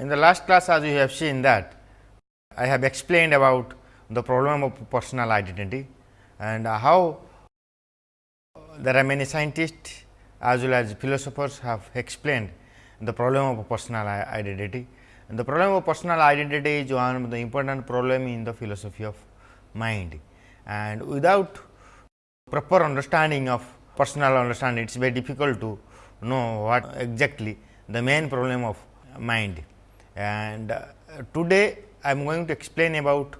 In the last class as you have seen that I have explained about the problem of personal identity and how there are many scientists as well as philosophers have explained the problem of personal identity. And the problem of personal identity is one of the important problem in the philosophy of mind and without proper understanding of personal understanding it is very difficult to know what exactly the main problem of mind. And uh, today I am going to explain about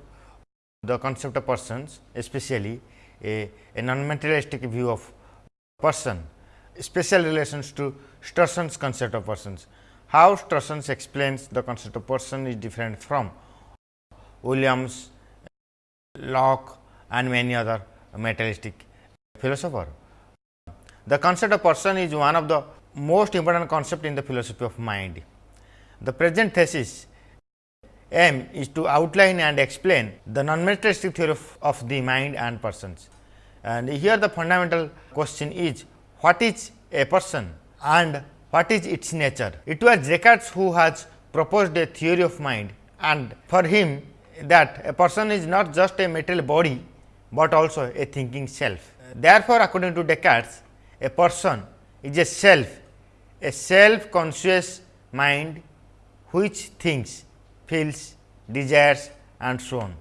the concept of persons especially a, a non-materialistic view of person special relations to Strawson's concept of persons. How Strawson's explains the concept of person is different from Williams, Locke and many other materialistic philosopher. The concept of person is one of the most important concept in the philosophy of mind. The present thesis aim is to outline and explain the non-materialistic theory of, of the mind and persons. And here the fundamental question is what is a person and what is its nature. It was Descartes who has proposed a theory of mind and for him that a person is not just a material body, but also a thinking self. Therefore, according to Descartes, a person is a self, a self conscious mind which thinks, feels, desires and so on.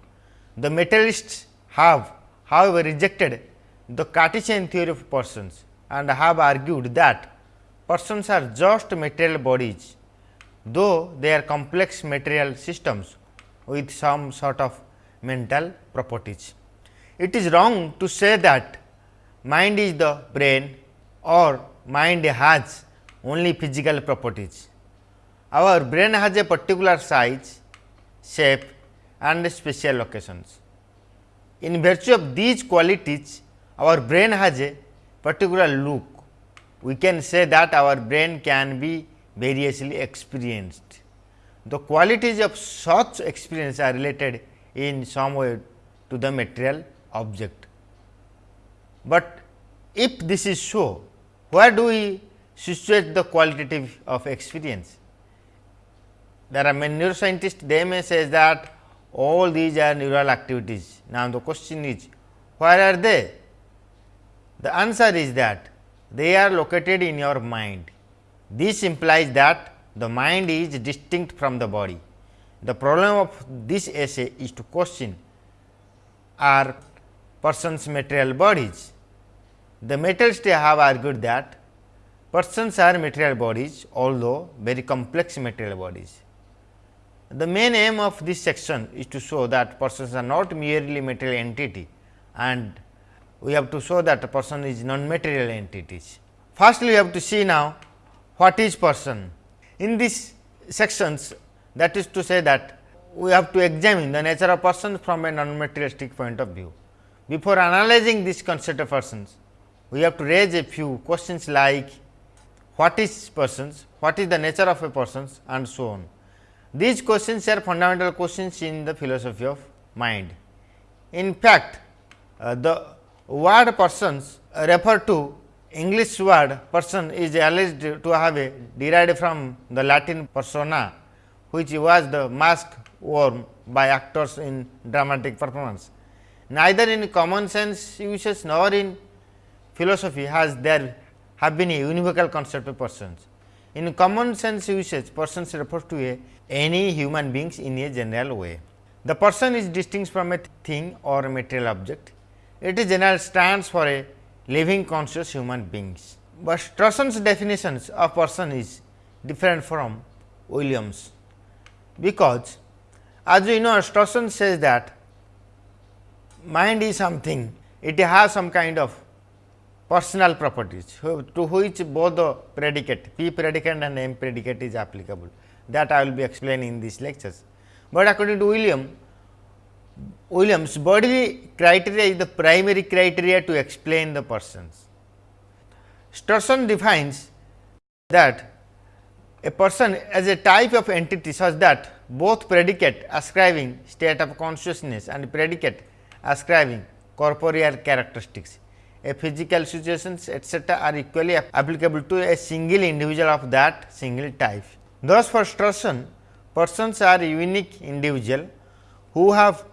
The materialists have however rejected the Cartesian theory of persons and have argued that persons are just material bodies, though they are complex material systems with some sort of mental properties. It is wrong to say that mind is the brain or mind has only physical properties. Our brain has a particular size, shape and special locations. In virtue of these qualities, our brain has a particular look. We can say that our brain can be variously experienced. The qualities of such experience are related in some way to the material object. But if this is so, where do we situate the qualitative of experience? There are many neuroscientists, they may say that all these are neural activities. Now, the question is, where are they? The answer is that they are located in your mind. This implies that the mind is distinct from the body. The problem of this essay is to question are persons material bodies. The materialists have argued that persons are material bodies, although very complex material bodies. The main aim of this section is to show that persons are not merely material entity and we have to show that a person is non-material entities. Firstly, we have to see now what is person. In these sections that is to say that we have to examine the nature of person from a non-materialistic point of view. Before analyzing this concept of persons, we have to raise a few questions like what is persons, what is the nature of a persons and so on. These questions are fundamental questions in the philosophy of mind. In fact, uh, the word persons refer to English word person is alleged to have a derived from the Latin persona, which was the mask worn by actors in dramatic performance. Neither in common sense usage nor in philosophy has there have been a univocal concept of persons. In common sense usage, persons refers to a any human beings in a general way. The person is distinct from a thing or a material object. It is general stands for a living conscious human beings. But Strawson's definitions of person is different from Williams, because as we know Strawson says that mind is something, it has some kind of personal properties to which both the predicate P predicate and M predicate is applicable that I will be explaining in these lectures. But according to William, Williams bodily criteria is the primary criteria to explain the persons. Strawson defines that a person as a type of entity such that both predicate ascribing state of consciousness and predicate ascribing corporeal characteristics a physical situations etc., are equally applicable to a single individual of that single type. Thus, for Strawson persons are unique individual who have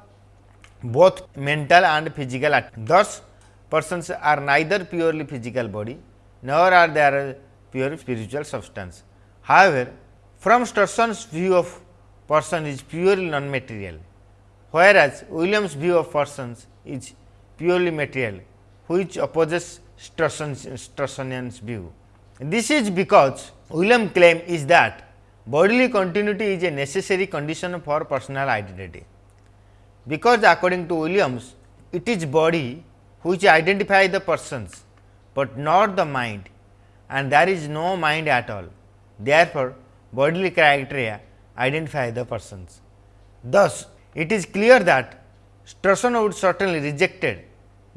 both mental and physical. Thus, persons are neither purely physical body nor are they a pure spiritual substance. However, from Strawson's view of person is purely non-material, whereas Williams view of persons is purely material, which opposes Strawsonian's view. This is because William claim is that bodily continuity is a necessary condition for personal identity. Because according to Williams, it is body which identify the persons, but not the mind and there is no mind at all. Therefore, bodily criteria identify the persons. Thus, it is clear that Strawson would certainly rejected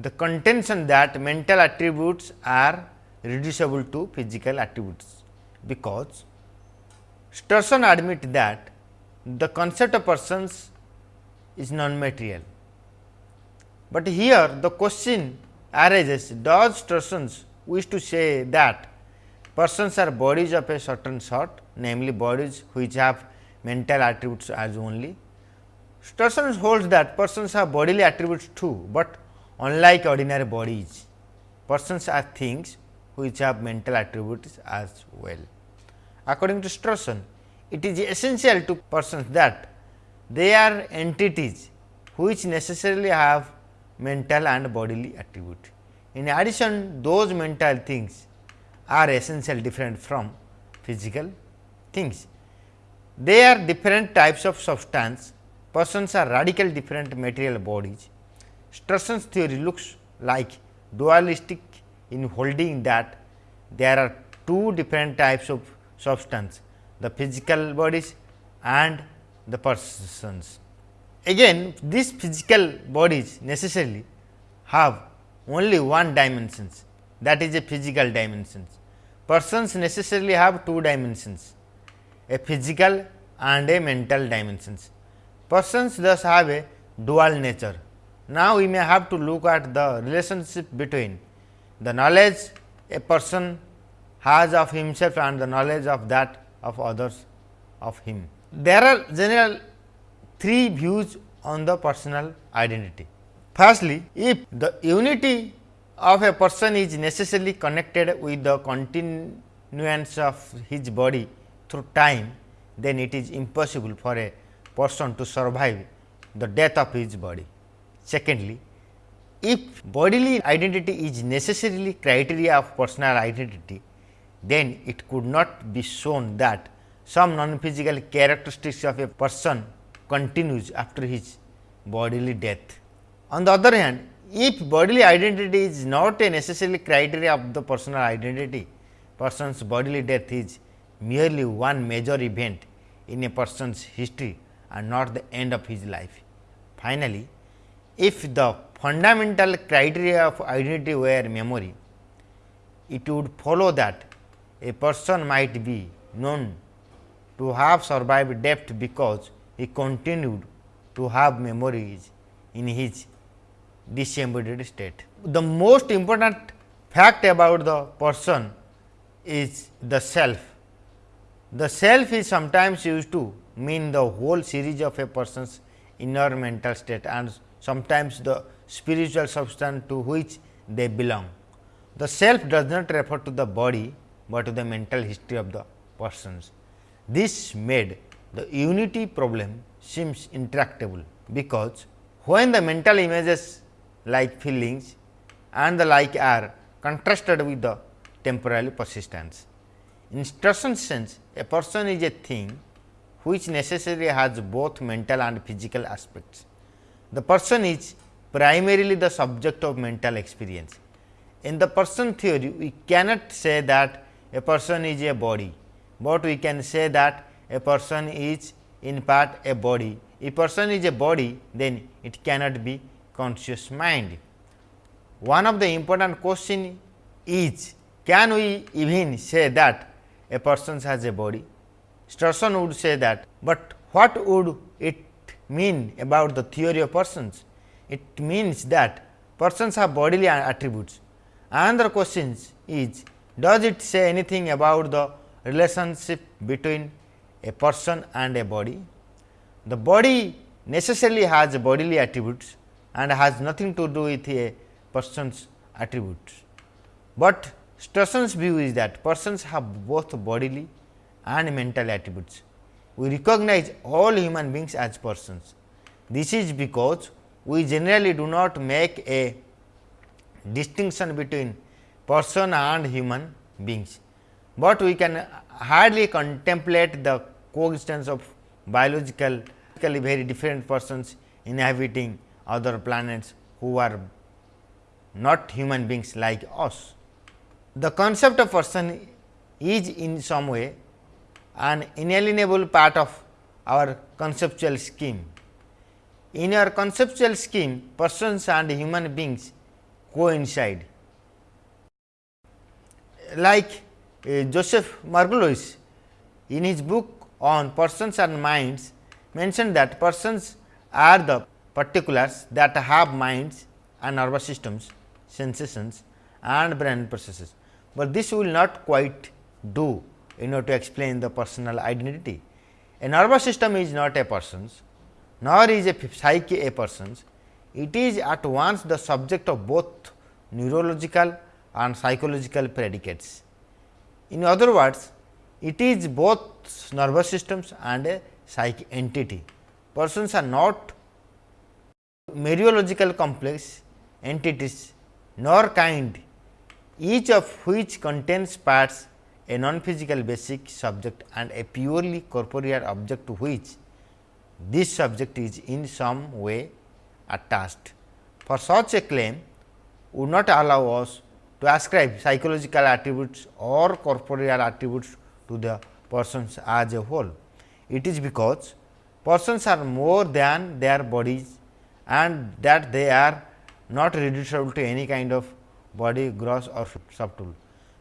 the contention that mental attributes are reducible to physical attributes, because Strawson admit that the concept of persons is non-material. But here the question arises does Strawson wish to say that persons are bodies of a certain sort namely bodies which have mental attributes as only. Strawson holds that persons have bodily attributes too, but unlike ordinary bodies, persons are things which have mental attributes as well. According to Strawson, it is essential to persons that they are entities which necessarily have mental and bodily attribute. In addition, those mental things are essentially different from physical things. They are different types of substance, persons are radical different material bodies. Strawson's theory looks like dualistic in holding that there are two different types of substance, the physical bodies and the persons. Again these physical bodies necessarily have only one dimensions that is a physical dimensions. Persons necessarily have two dimensions a physical and a mental dimensions. Persons thus have a dual nature. Now, we may have to look at the relationship between the knowledge a person has of himself and the knowledge of that of others of him. There are general three views on the personal identity. Firstly, if the unity of a person is necessarily connected with the continuance of his body through time, then it is impossible for a person to survive the death of his body. Secondly, if bodily identity is necessarily criteria of personal identity, then it could not be shown that some non-physical characteristics of a person continues after his bodily death. On the other hand, if bodily identity is not a necessary criteria of the personal identity, person's bodily death is merely one major event in a person's history and not the end of his life. Finally, if the fundamental criteria of identity were memory, it would follow that a person might be known to have survived death because he continued to have memories in his disembodied state. The most important fact about the person is the self. The self is sometimes used to mean the whole series of a person's inner mental state and sometimes the spiritual substance to which they belong. The self does not refer to the body, but to the mental history of the persons. This made the unity problem seems intractable, because when the mental images like feelings and the like are contrasted with the temporally persistence. In Strawson's sense, a person is a thing which necessarily has both mental and physical aspects. The person is primarily the subject of mental experience. In the person theory, we cannot say that a person is a body, but we can say that a person is in part a body. If person is a body, then it cannot be conscious mind. One of the important question is can we even say that a person has a body? Strawson would say that, but what would it mean about the theory of persons? It means that persons have bodily attributes. Another question is does it say anything about the relationship between a person and a body. The body necessarily has bodily attributes and has nothing to do with a person's attributes. But Strawson's view is that persons have both bodily and mental attributes. We recognize all human beings as persons. This is because we generally do not make a distinction between person and human beings, but we can hardly contemplate the coexistence of biological very different persons inhabiting other planets who are not human beings like us. The concept of person is in some way an inalienable part of our conceptual scheme. In our conceptual scheme, persons and human beings coincide. Like uh, Joseph Margolis in his book on persons and minds mentioned that persons are the particulars that have minds and nervous systems, sensations and brain processes, but this will not quite do in order to explain the personal identity. A nervous system is not a person's, nor is a psyche a person's. It is at once the subject of both neurological and psychological predicates. In other words, it is both nervous systems and a psychic entity. Persons are not mereological complex entities nor kind, each of which contains parts a non-physical basic subject and a purely corporeal object to which this subject is in some way attached. For such a claim would not allow us to ascribe psychological attributes or corporeal attributes to the persons as a whole. It is because persons are more than their bodies and that they are not reducible to any kind of body gross or subtle.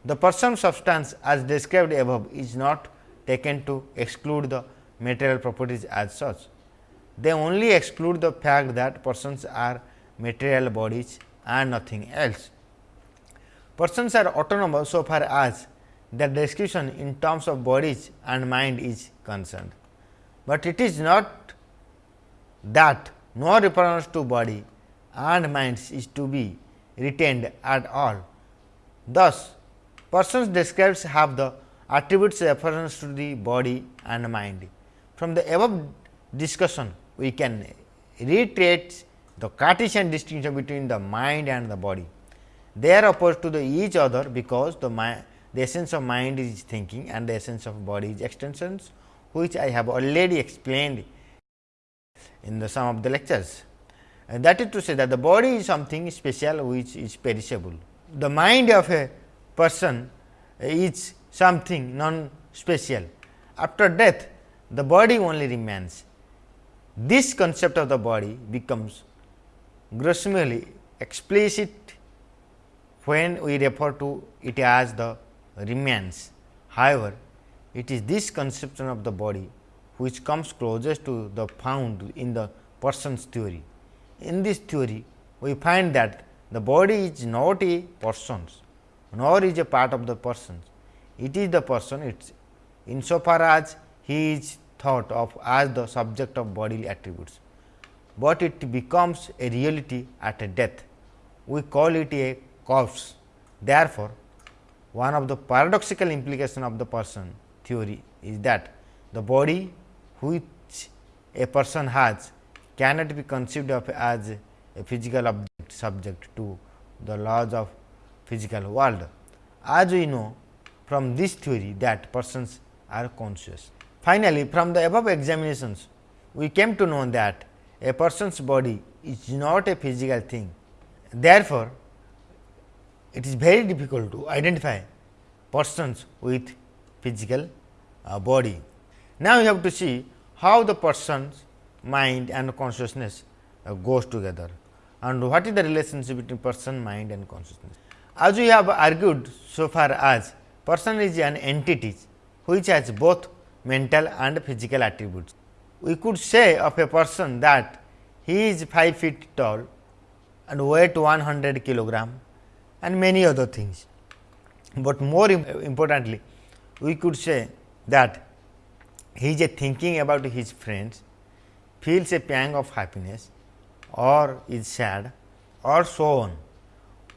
The person substance as described above is not taken to exclude the material properties as such. They only exclude the fact that persons are material bodies and nothing else. Persons are autonomous so far as their description in terms of bodies and mind is concerned, but it is not that no reference to body and minds is to be retained at all. Thus, persons described have the attributes reference to the body and mind. From the above discussion, we can reiterate the Cartesian distinction between the mind and the body. They are opposed to the each other because the the essence of mind is thinking and the essence of body is extensions, which I have already explained in the some of the lectures. And that is to say that the body is something special which is perishable. The mind of a person uh, is something non special. After death, the body only remains. This concept of the body becomes grossly explicit when we refer to it as the remains. However, it is this conception of the body which comes closest to the found in the person's theory. In this theory, we find that the body is not a person's nor is a part of the person. It is the person it's insofar as he is thought of as the subject of bodily attributes, but it becomes a reality at a death. We call it a corpse. Therefore, one of the paradoxical implications of the person theory is that the body which a person has cannot be conceived of as a physical object subject to the laws of physical world. As we know from this theory that persons are conscious. Finally, from the above examinations, we came to know that a person's body is not a physical thing. Therefore, it is very difficult to identify persons with physical uh, body. Now, we have to see how the person's mind and consciousness uh, goes together and what is the relationship between person, mind and consciousness. As we have argued so far as person is an entity which has both mental and physical attributes. We could say of a person that he is 5 feet tall and weight 100 kilogram and many other things. But more importantly, we could say that he is thinking about his friends, feels a pang of happiness or is sad or so on.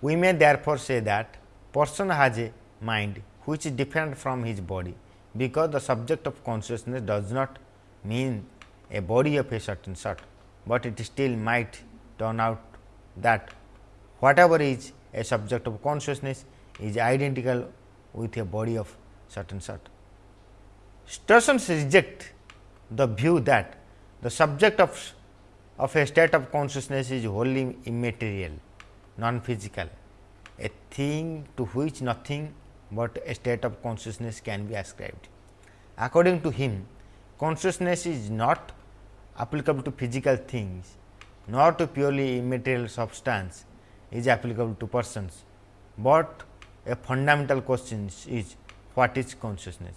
We may therefore say that person has a mind which is different from his body, because the subject of consciousness does not mean a body of a certain sort, but it still might turn out that whatever is a subject of consciousness is identical with a body of certain sort. Strawson's reject the view that the subject of, of a state of consciousness is wholly immaterial, non-physical, a thing to which nothing but a state of consciousness can be ascribed. According to him, consciousness is not applicable to physical things, nor to purely immaterial substance is applicable to persons, but a fundamental question is what is consciousness.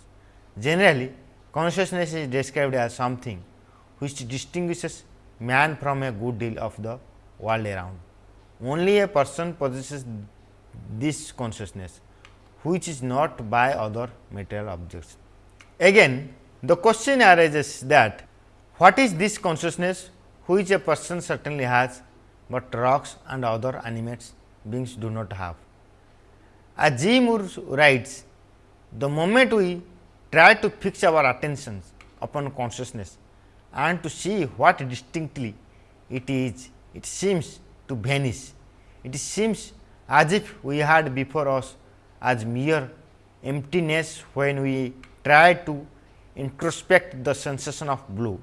Generally, consciousness is described as something which distinguishes man from a good deal of the world around. Only a person possesses this consciousness, which is not by other material objects. Again, the question arises that what is this consciousness which a person certainly has, but rocks and other animates beings do not have. As G. Moore writes, the moment we try to fix our attentions upon consciousness and to see what distinctly it is, it seems to vanish. It seems as if we had before us as mere emptiness when we try to introspect the sensation of blue.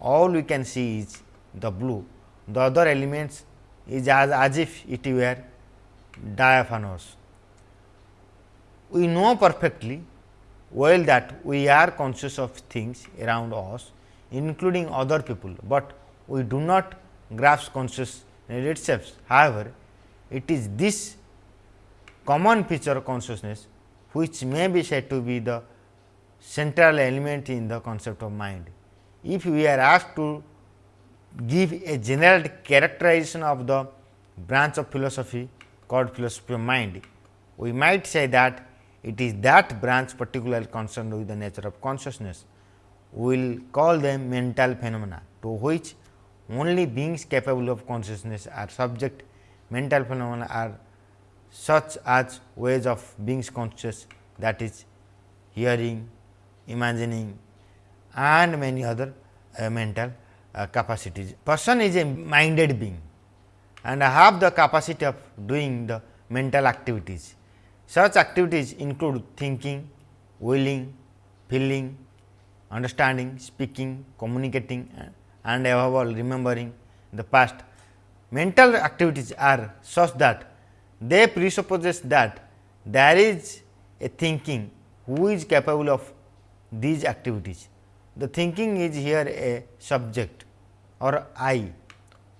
All we can see is the blue, the other elements is as, as if it were diaphanous. We know perfectly well that we are conscious of things around us including other people, but we do not grasp consciousness itself. However, it is this common feature of consciousness which may be said to be the central element in the concept of mind. If we are asked to give a general characterization of the branch of philosophy called philosophy of mind, we might say that it is that branch particularly concerned with the nature of consciousness. We will call them mental phenomena to which only beings capable of consciousness are subject. Mental phenomena are such as ways of being conscious that is hearing, imagining and many other uh, mental uh, capacities. Person is a minded being and have the capacity of doing the mental activities. Such activities include thinking, willing, feeling, understanding, speaking, communicating and above all remembering the past. Mental activities are such that they presuppose that there is a thinking who is capable of these activities. The thinking is here a subject or I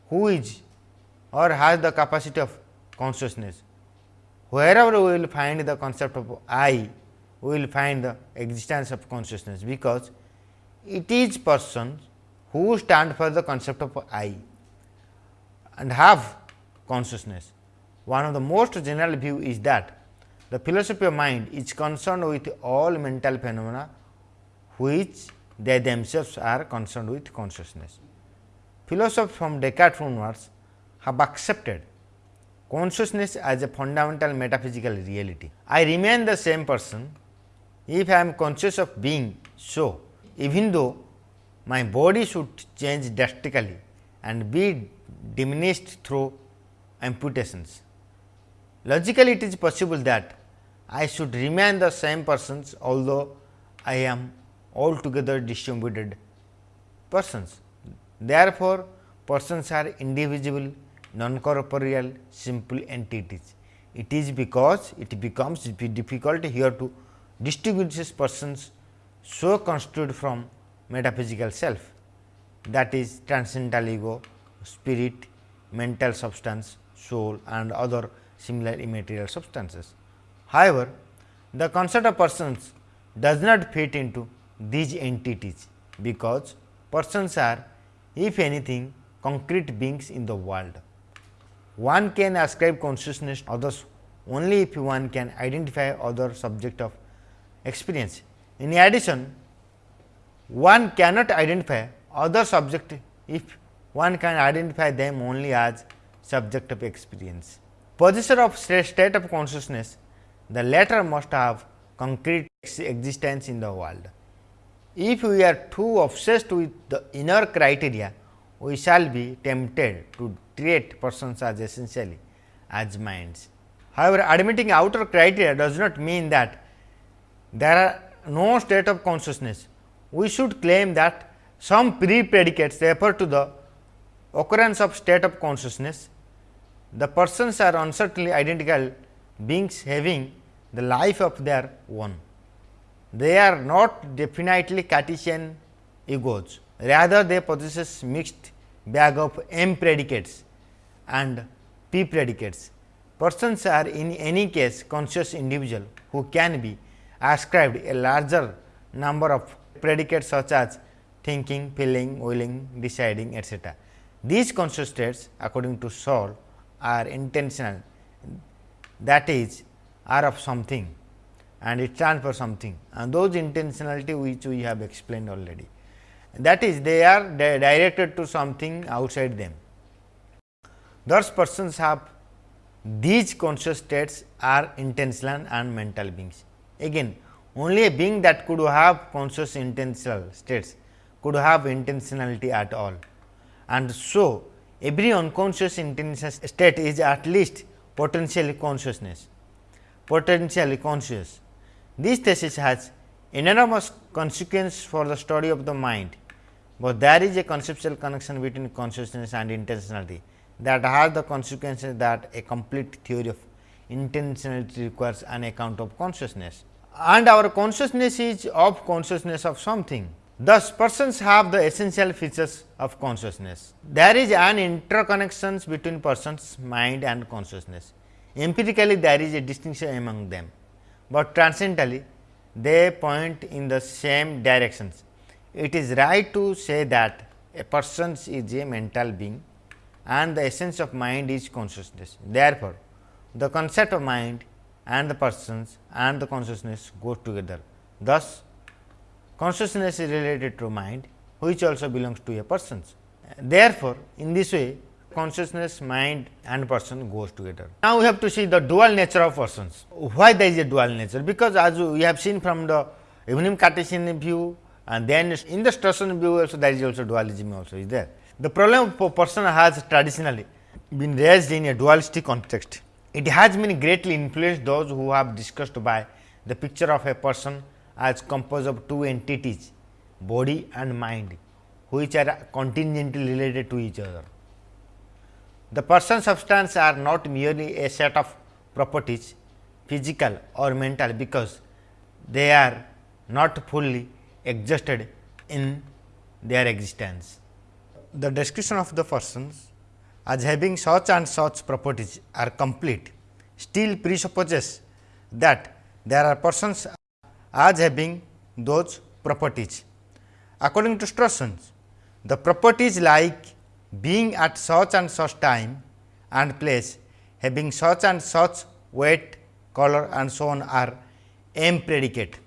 who is or has the capacity of consciousness. Wherever we will find the concept of I, we will find the existence of consciousness, because it is persons who stand for the concept of I and have consciousness. One of the most general view is that the philosophy of mind is concerned with all mental phenomena which they themselves are concerned with consciousness. Philosophers from Descartes onwards have accepted consciousness as a fundamental metaphysical reality. I remain the same person if I am conscious of being so, even though my body should change drastically and be diminished through amputations. Logically, it is possible that I should remain the same persons, although I am altogether distributed persons. Therefore, persons are indivisible, non-corporeal, simple entities. It is because it becomes difficult here to distinguish persons so constituted from metaphysical self that is transcendental ego, spirit, mental substance, soul and other similar immaterial substances. However, the concept of persons does not fit into these entities, because persons are if anything concrete beings in the world. One can ascribe consciousness to others only if one can identify other subject of experience. In addition, one cannot identify other subject if one can identify them only as subject of experience. Possessor of state of consciousness, the latter must have concrete existence in the world. If we are too obsessed with the inner criteria, we shall be tempted to treat persons as essentially as minds. However, admitting outer criteria does not mean that there are no state of consciousness. We should claim that some pre-predicates refer to the occurrence of state of consciousness. The persons are uncertainly identical beings having the life of their own. They are not definitely Cartesian egos, rather they possess mixed bag of M predicates and P predicates. Persons are in any case conscious individual who can be ascribed a larger number of predicates such as thinking, feeling, willing, deciding etc. These conscious states according to Searle are intentional that is are of something and it stands for something and those intentionality which we have explained already. That is they are di directed to something outside them. Thus, persons have these conscious states are intentional and mental beings. Again only a being that could have conscious intentional states could have intentionality at all. And so, every unconscious intentional state is at least potentially consciousness, potentially conscious. This thesis has enormous consequence for the study of the mind, but there is a conceptual connection between consciousness and intentionality that has the consequences that a complete theory of intentionality requires an account of consciousness. And our consciousness is of consciousness of something. Thus, persons have the essential features of consciousness. There is an interconnection between persons, mind and consciousness. Empirically, there is a distinction among them, but transcendentally they point in the same directions. It is right to say that a person is a mental being and the essence of mind is consciousness. Therefore, the concept of mind and the persons and the consciousness go together. Thus, consciousness is related to mind which also belongs to a person. Therefore, in this way consciousness, mind and person goes together. Now, we have to see the dual nature of persons. Why there is a dual nature? Because as we have seen from the evening Cartesian view and then in the Strawson view also there is also dualism also is there. The problem of person has traditionally been raised in a dualistic context. It has been greatly influenced those who have discussed by the picture of a person as composed of two entities body and mind which are contingently related to each other. The person substance are not merely a set of properties physical or mental because they are not fully exhausted in their existence. The description of the persons as having such and such properties are complete still presupposes that there are persons as having those properties. According to Strawson, the properties like being at such and such time and place, having such and such weight, color and so on are M predicate.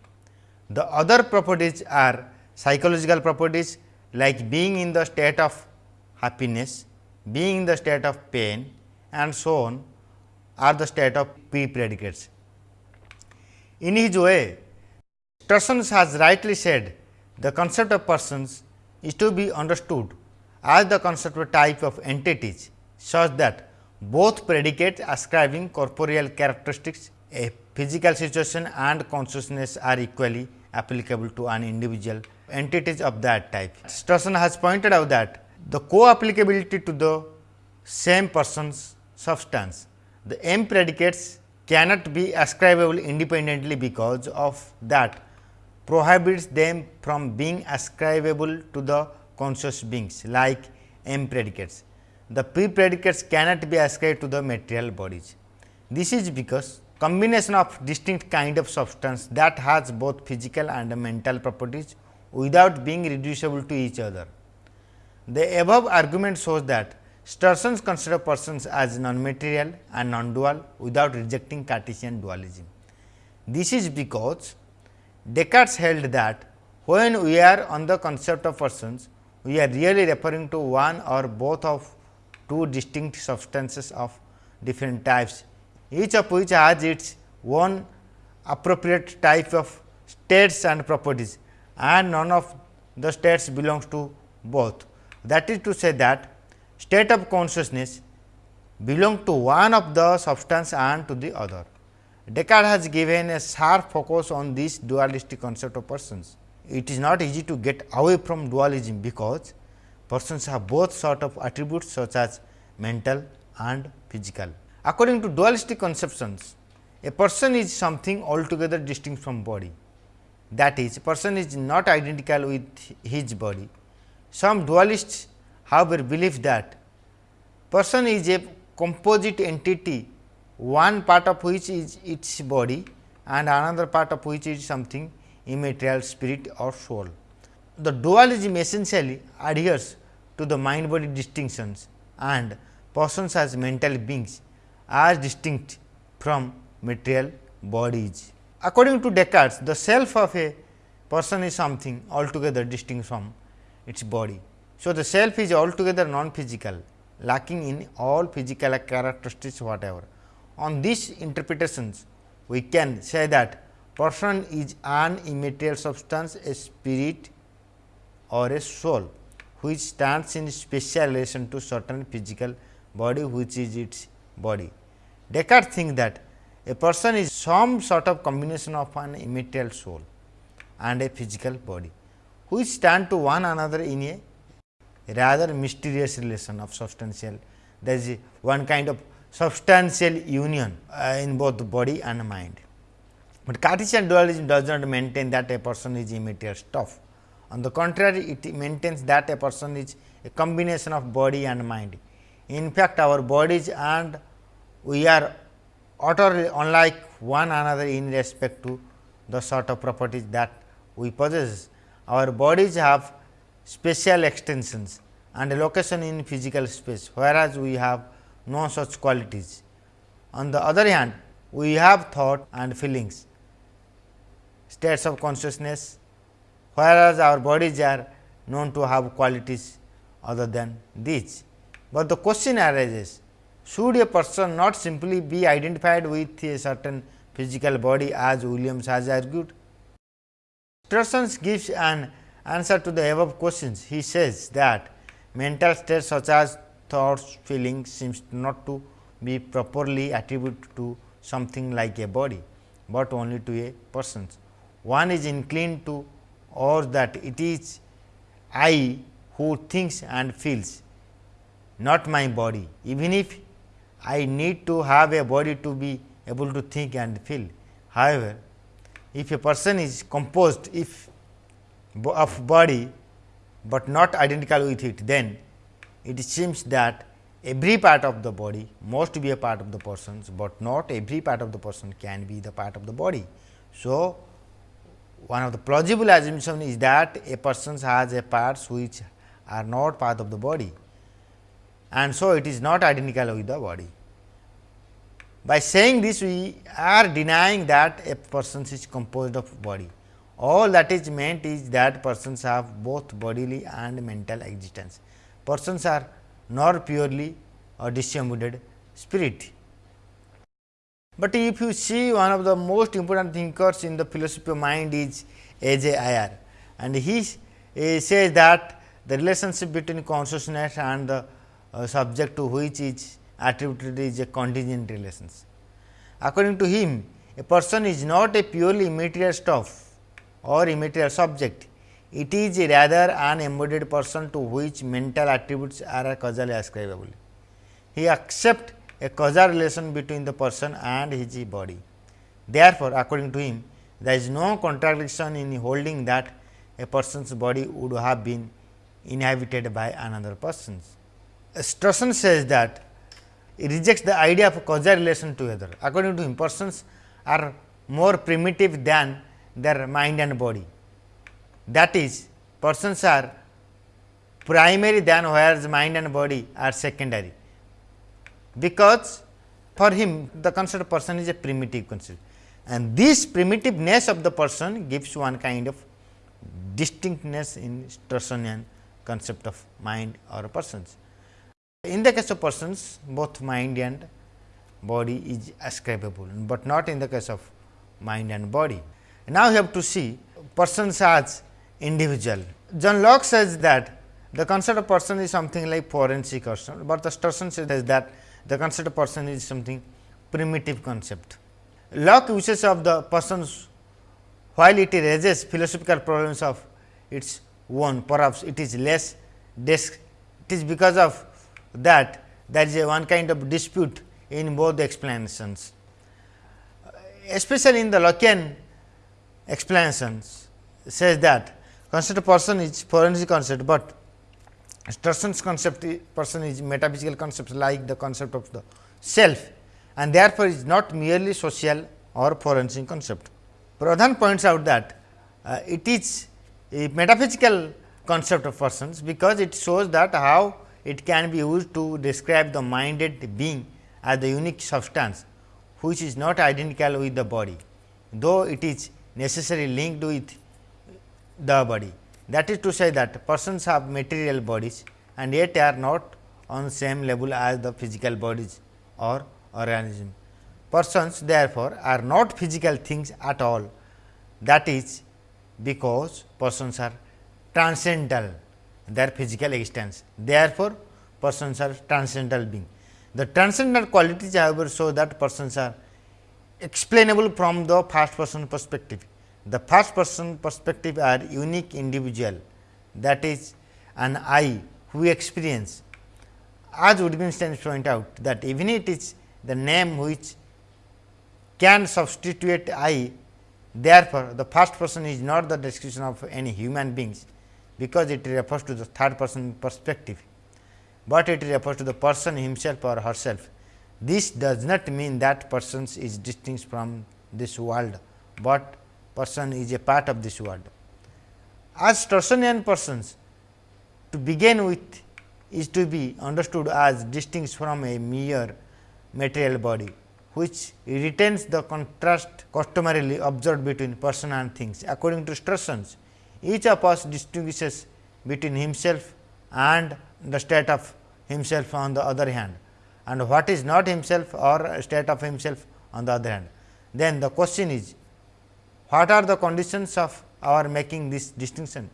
The other properties are psychological properties like being in the state of happiness, being in the state of pain and so on are the state of P predicates. In his way, Strawson has rightly said the concept of persons is to be understood as the concept of type of entities such that both predicates ascribing corporeal characteristics, a physical situation and consciousness are equally applicable to an individual entities of that type. Strawson has pointed out that the co-applicability to the same person's substance, the M predicates cannot be ascribable independently because of that prohibits them from being ascribable to the conscious beings like M predicates. The P predicates cannot be ascribed to the material bodies. This is because combination of distinct kind of substance that has both physical and mental properties without being reducible to each other. The above argument shows that Strawson consider persons as non-material and non-dual without rejecting Cartesian dualism. This is because Descartes held that When we are on the concept of persons, we are really referring to one or both of two distinct substances of different types, each of which has its own appropriate type of states and properties and none of the states belongs to both. That is to say that state of consciousness belong to one of the substance and to the other. Descartes has given a sharp focus on this dualistic concept of persons. It is not easy to get away from dualism, because persons have both sort of attributes such as mental and physical. According to dualistic conceptions, a person is something altogether distinct from body. That is, person is not identical with his body. Some dualists however believe that person is a composite entity, one part of which is its body and another part of which is something immaterial spirit or soul. The dualism essentially adheres to the mind body distinctions and persons as mental beings are distinct from material bodies. According to Descartes, the self of a person is something altogether distinct from its body. So, the self is altogether non-physical lacking in all physical characteristics whatever. On these interpretations, we can say that person is an immaterial substance, a spirit or a soul, which stands in special relation to certain physical body, which is its body. Descartes thinks that a person is some sort of combination of an immaterial soul and a physical body, which stand to one another in a rather mysterious relation of substantial there is one kind of substantial union uh, in both the body and mind. But Cartesian dualism does not maintain that a person is immaterial stuff. On the contrary, it maintains that a person is a combination of body and mind. In fact, our bodies and we are utterly unlike one another in respect to the sort of properties that we possess. Our bodies have special extensions and location in physical space, whereas we have no such qualities. On the other hand, we have thought and feelings, states of consciousness, whereas our bodies are known to have qualities other than these. But the question arises, should a person not simply be identified with a certain physical body as Williams has argued? Strawson gives an answer to the above questions. He says that mental states such as thoughts, feelings seems not to be properly attributed to something like a body, but only to a person. One is inclined to or that it is I who thinks and feels, not my body, even if I need to have a body to be able to think and feel. However, if a person is composed if of body, but not identical with it, then it seems that every part of the body must be a part of the persons, but not every part of the person can be the part of the body. So, one of the plausible assumption is that a person has a parts which are not part of the body and so it is not identical with the body. By saying this we are denying that a person is composed of body. All that is meant is that persons have both bodily and mental existence. Persons are not purely a disembodied spirit. But if you see one of the most important thinkers in the philosophy of mind is A. J. Ayer and he uh, says that the relationship between consciousness and the uh, subject to which is attributed is a contingent relations. According to him, a person is not a purely immaterial stuff or immaterial subject. It is rather an embodied person to which mental attributes are causally ascribable. He accepts a causal relation between the person and his body. Therefore, according to him, there is no contradiction in holding that a person's body would have been inhabited by another person's. Strawson says that he rejects the idea of causal relation together. According to him, persons are more primitive than their mind and body. That is, persons are primary than whereas mind and body are secondary, because for him the concept of person is a primitive concept and this primitiveness of the person gives one kind of distinctness in Strawsonian concept of mind or persons. In the case of persons, both mind and body is ascribable, but not in the case of mind and body. Now, we have to see persons as individual. John Locke says that the concept of person is something like forensic person, but the Strawson says that the concept of person is something primitive concept. Locke uses of the persons while it raises philosophical problems of its own, perhaps it is less desk. It is because of that there is a one kind of dispute in both explanations, especially in the Lockean explanations says that concept of person is forensic concept, but Strawson's concept person is metaphysical concept like the concept of the self and therefore, is not merely social or forensic concept. Pradhan points out that uh, it is a metaphysical concept of persons, because it shows that how it can be used to describe the minded being as the unique substance, which is not identical with the body, though it is necessarily linked with the body. That is to say that persons have material bodies and yet are not on same level as the physical bodies or organism. Persons therefore, are not physical things at all that is because persons are transcendental their physical existence. Therefore, persons are transcendental being. The transcendental qualities however, show that persons are explainable from the first person perspective. The first person perspective are unique individual that is an I who experience as Wittgenstein point out that even it is the name which can substitute I Therefore, the first person is not the description of any human beings, because it refers to the third person perspective, but it refers to the person himself or herself. This does not mean that person is distinct from this world, but person is a part of this world. As Strawsonian persons to begin with is to be understood as distinct from a mere material body which retains the contrast customarily observed between person and things. According to Strawson's, each of us distinguishes between himself and the state of himself on the other hand and what is not himself or state of himself on the other hand. Then the question is what are the conditions of our making this distinction?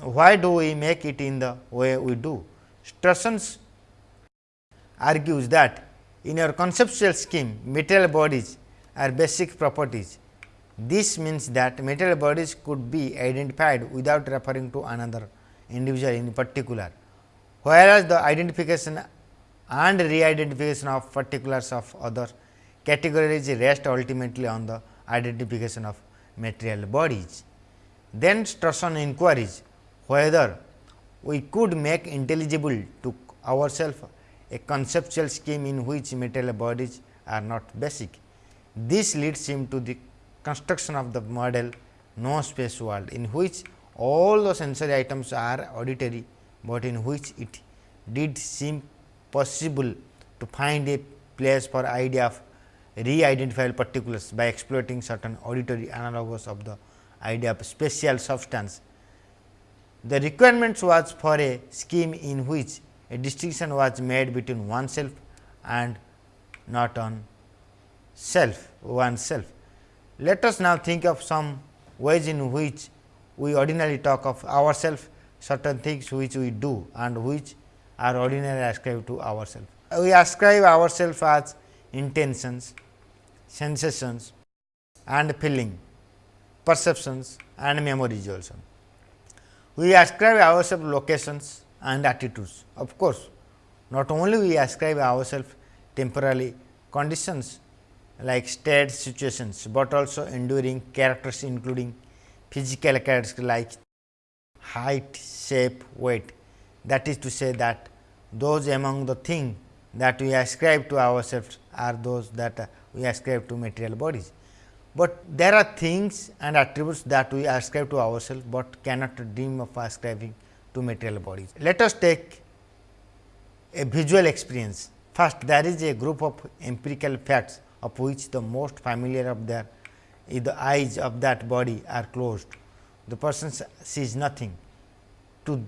Why do we make it in the way we do? Strawson's argues that in your conceptual scheme, material bodies are basic properties. This means that material bodies could be identified without referring to another individual in particular, whereas the identification and re-identification of particulars of other categories rest ultimately on the identification of material bodies. Then Strawson inquiries whether we could make intelligible to ourselves a conceptual scheme in which material bodies are not basic. This leads him to the construction of the model no space world, in which all the sensory items are auditory, but in which it did seem possible to find a place for idea of re-identifiable particulars by exploiting certain auditory analogues of the idea of spatial substance. The requirements was for a scheme in which a distinction was made between oneself and not on self oneself. Let us now think of some ways in which we ordinarily talk of ourselves certain things which we do and which are ordinarily ascribed to ourselves. We ascribe ourselves as intentions, sensations and feeling, perceptions and memories also. We ascribe ourselves locations, and attitudes. Of course, not only we ascribe ourselves temporary conditions like state situations, but also enduring characters including physical characteristics like height, shape, weight. That is to say that those among the things that we ascribe to ourselves are those that uh, we ascribe to material bodies. But there are things and attributes that we ascribe to ourselves, but cannot dream of ascribing to material bodies. Let us take a visual experience. First, there is a group of empirical facts of which the most familiar of their the eyes of that body are closed. the person sees nothing. To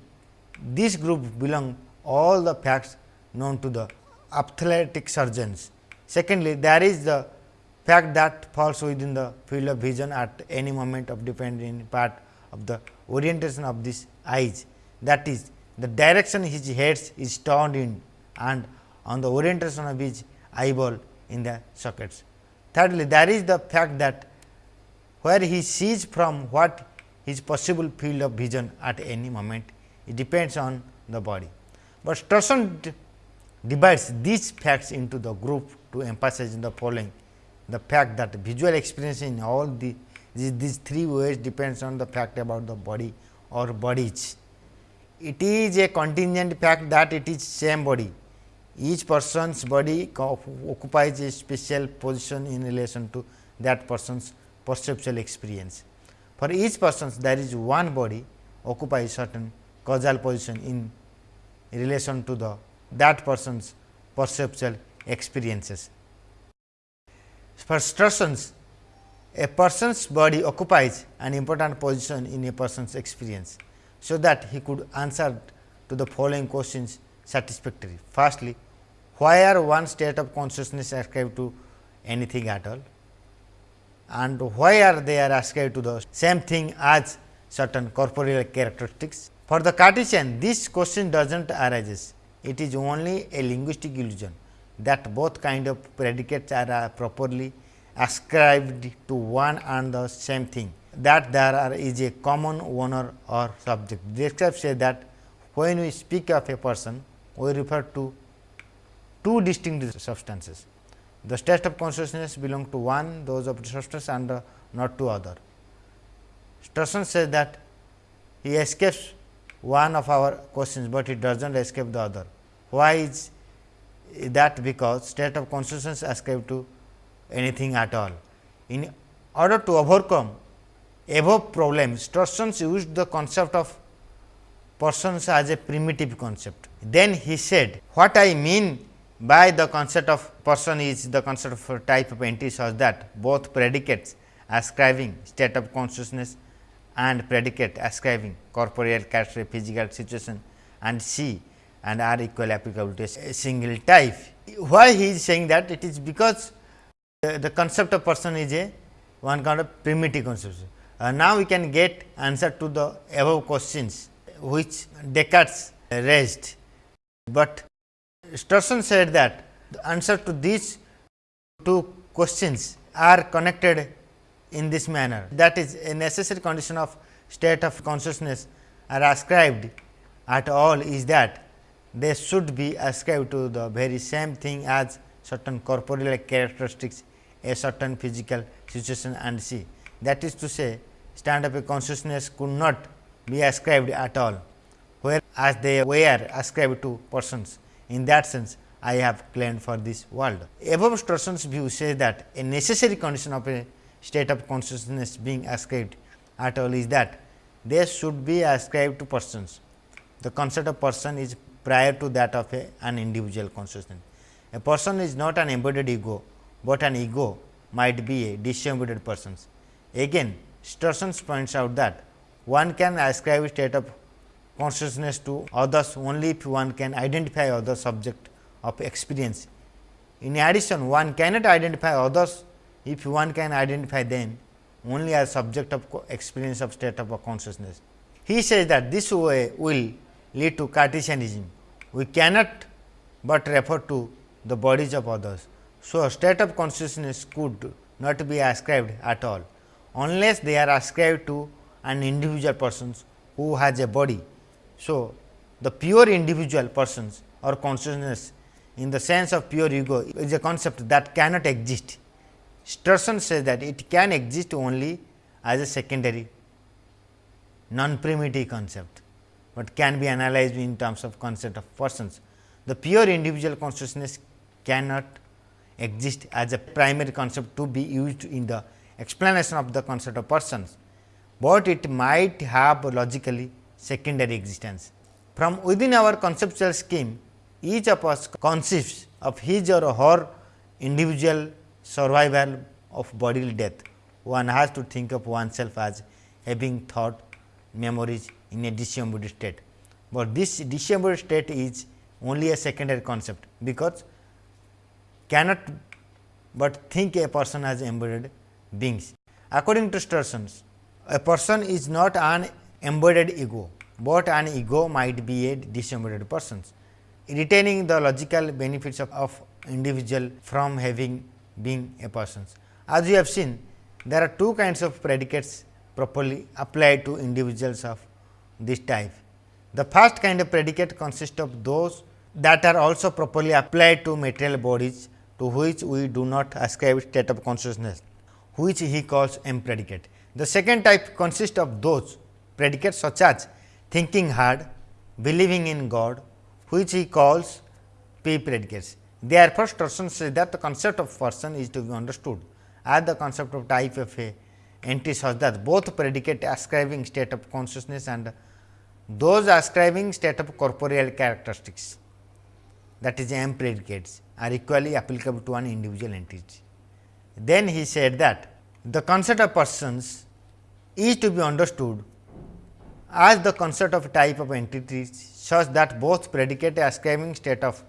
this group belong all the facts known to the ophthalmic surgeons. Secondly, there is the fact that falls within the field of vision at any moment of depending part of the orientation of these eyes that is the direction his head is turned in and on the orientation of his eyeball in the sockets. Thirdly, there is the fact that where he sees from what his possible field of vision at any moment it depends on the body. But Strawson divides these facts into the group to emphasize in the following the fact that visual experience in all the these three ways depends on the fact about the body or bodies. It is a contingent fact that it is same body. Each person's body occupies a special position in relation to that person's perceptual experience. For each person there is one body occupies certain causal position in relation to the that person's perceptual experiences. For Strawson's, a person's body occupies an important position in a person's experience. So, that he could answer to the following questions satisfactorily. Firstly, why are one state of consciousness ascribed to anything at all and why are they are ascribed to the same thing as certain corporeal characteristics. For the Cartesian, this question does not arise, it is only a linguistic illusion that both kind of predicates are uh, properly ascribed to one and the same thing that there are is a common owner or subject. Describe say that when we speak of a person, we refer to two distinct substances. The state of consciousness belong to one, those of the substance and uh, not to other. Strawson says that he escapes one of our questions, but it does not escape the other. Why is that? Because state of consciousness ascribed to anything at all. In order to overcome above problem, Strawson used the concept of persons as a primitive concept. Then he said, what I mean by the concept of person is the concept of type of entity such that both predicates ascribing state of consciousness and predicate ascribing corporeal character physical situation and C and are equal applicable to a single type. Why he is saying that it is because the, the concept of person is a one kind of primitive concept. Uh, now, we can get answer to the above questions which Descartes raised, but Strawson said that the answer to these two questions are connected in this manner that is a necessary condition of state of consciousness are ascribed at all is that they should be ascribed to the very same thing as certain corporeal characteristics a certain physical situation and see. That is to say stand up a consciousness could not be ascribed at all, where as they were ascribed to persons. In that sense, I have claimed for this world. Above Strawson's view says that a necessary condition of a state of consciousness being ascribed at all is that they should be ascribed to persons. The concept of person is prior to that of a, an individual consciousness. A person is not an embodied ego, but an ego might be a disembodied person. Again, Strawson points out that one can ascribe a state of consciousness to others only if one can identify other subject of experience. In addition, one cannot identify others if one can identify them only as subject of experience of state of consciousness. He says that this way will lead to Cartesianism. We cannot but refer to the bodies of others. So, a state of consciousness could not be ascribed at all, unless they are ascribed to an individual person who has a body so, the pure individual persons or consciousness in the sense of pure ego is a concept that cannot exist. Strawson says that it can exist only as a secondary non primitive concept, but can be analyzed in terms of concept of persons. The pure individual consciousness cannot exist as a primary concept to be used in the explanation of the concept of persons, but it might have logically secondary existence. From within our conceptual scheme, each of us conceives of his or her individual survival of bodily death. One has to think of oneself as having thought memories in a disembodied state. But this disembodied state is only a secondary concept, because cannot but think a person as embodied beings. According to Strawson, a person is not an embodied ego, but an ego might be a disembodied person, retaining the logical benefits of, of individual from having been a person. As you have seen, there are two kinds of predicates properly applied to individuals of this type. The first kind of predicate consists of those that are also properly applied to material bodies to which we do not ascribe state of consciousness, which he calls M predicate. The second type consists of those predicates such as thinking hard, believing in God, which he calls P predicates. Therefore, Strawson says that the concept of person is to be understood as the concept of type of a entity such that both predicate ascribing state of consciousness and those ascribing state of corporeal characteristics that is M predicates are equally applicable to an individual entity. Then he said that the concept of persons is to be understood as the concept of type of entities such that both predicate ascribing state of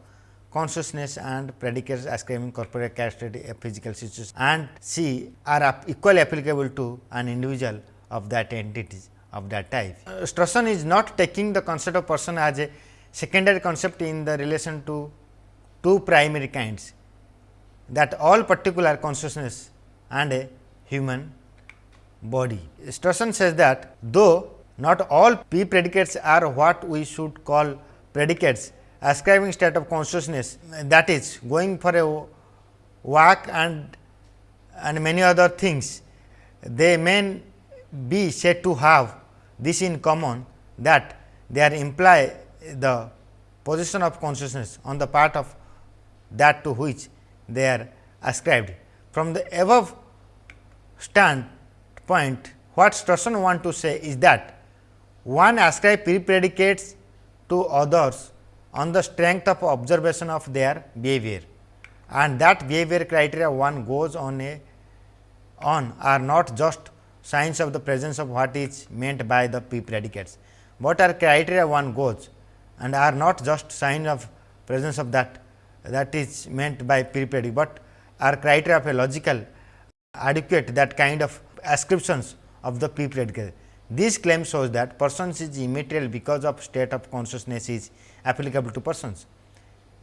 consciousness and predicates ascribing corporeal characteristic of physical situation and C are equally applicable to an individual of that entity of that type. Uh, Strawson is not taking the concept of person as a secondary concept in the relation to two primary kinds that all particular consciousness and a human body. Strawson says that though not all P predicates are what we should call predicates ascribing state of consciousness that is going for a walk and and many other things they may be said to have this in common that they are imply the position of consciousness on the part of that to which they are ascribed. From the above standpoint, what Strawson want to say is that one ascribe P predicates to others on the strength of observation of their behavior and that behavior criteria one goes on a on are not just signs of the presence of what is meant by the p predicates, but are criteria one goes and are not just sign of presence of that that is meant by p predicate, but are criteria of a logical adequate that kind of ascriptions of the p predicate. This claim shows that persons is immaterial because of state of consciousness is applicable to persons.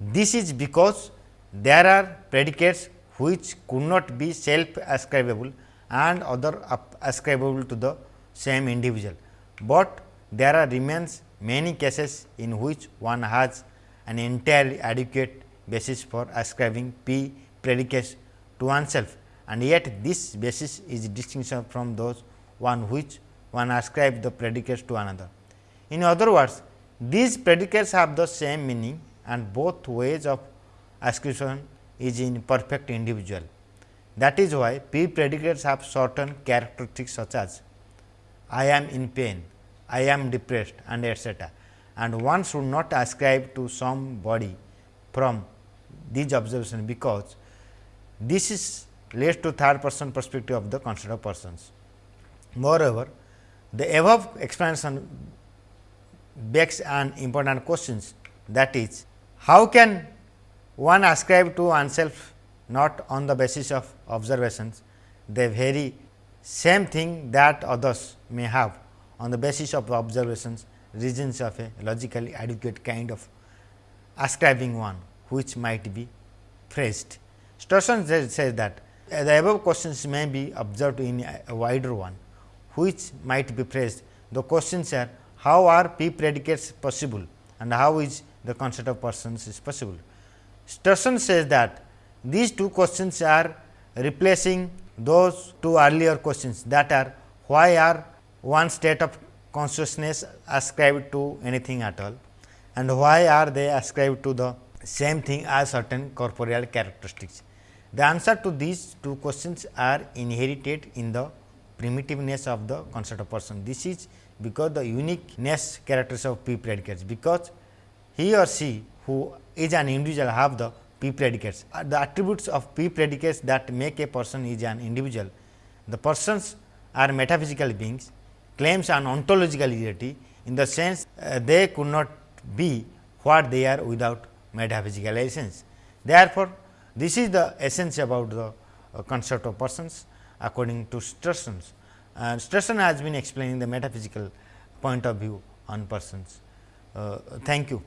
This is because there are predicates which could not be self ascribable and other ascribable to the same individual, but there are remains many cases in which one has an entirely adequate basis for ascribing p predicates to oneself and yet this basis is distinction from those one which one ascribes the predicates to another. In other words, these predicates have the same meaning and both ways of ascription is in perfect individual. That is why P predicates have certain characteristics such as I am in pain, I am depressed and etcetera. And one should not ascribe to somebody from these observations, because this is leads to third person perspective of the of persons. Moreover, the above explanation begs an important questions that is how can one ascribe to oneself not on the basis of observations the very same thing that others may have on the basis of observations reasons of a logically adequate kind of ascribing one which might be phrased. Strawson says that the above questions may be observed in a wider one which might be phrased. The questions are how are P predicates possible and how is the concept of persons is possible. Strawson says that these two questions are replacing those two earlier questions that are why are one state of consciousness ascribed to anything at all and why are they ascribed to the same thing as certain corporeal characteristics. The answer to these two questions are inherited in the primitiveness of the concept of person. This is because the uniqueness characters of P predicates, because he or she who is an individual have the P predicates. Uh, the attributes of P predicates that make a person is an individual. The persons are metaphysical beings, claims an ontological identity in the sense uh, they could not be what they are without metaphysical essence. Therefore, this is the essence about the uh, concept of persons according to Strawson and Strawson has been explaining the metaphysical point of view on persons. Uh, thank you.